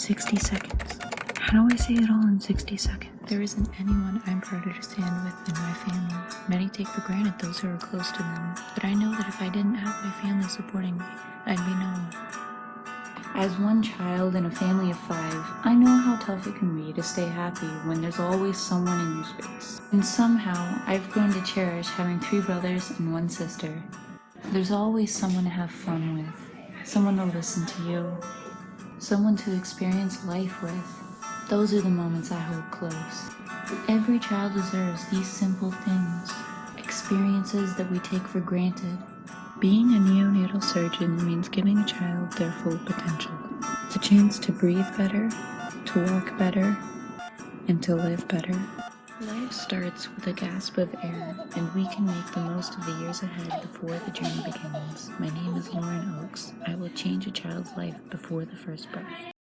60 seconds. How do I say it all in 60 seconds? There isn't anyone I'm prouder to stand with than my family. Many take for granted those who are close to them, but I know that if I didn't have my family supporting me, I'd be no one. As one child in a family of five, I know how tough it can be to stay happy when there's always someone in your space. And somehow, I've grown to cherish having three brothers and one sister. There's always someone to have fun with, someone to listen to you, someone to experience life with. Those are the moments I hold close. Every child deserves these simple things, experiences that we take for granted. Being a neonatal surgeon means giving a child their full potential. The chance to breathe better, to walk better, and to live better. Life starts with a gasp of air, and we can make the most of the years ahead before the journey begins. My name is Lauren Oakes. Change a child's life before the first breath.